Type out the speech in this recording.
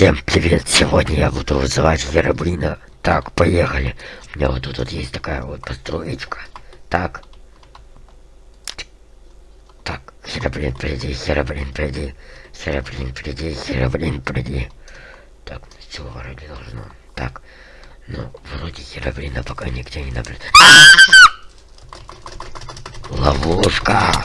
Всем привет! Сегодня я буду вызывать Херобрина. Так, поехали. У меня вот тут вот есть такая вот построечка. Так. Так, Херобрин, приди, Херобрин, приди. Херобрин, приди, Херобрин, приди. Так, ну, все вроде должно. Так, ну, вроде Херобрина пока нигде не наблюдается. А! Ловушка!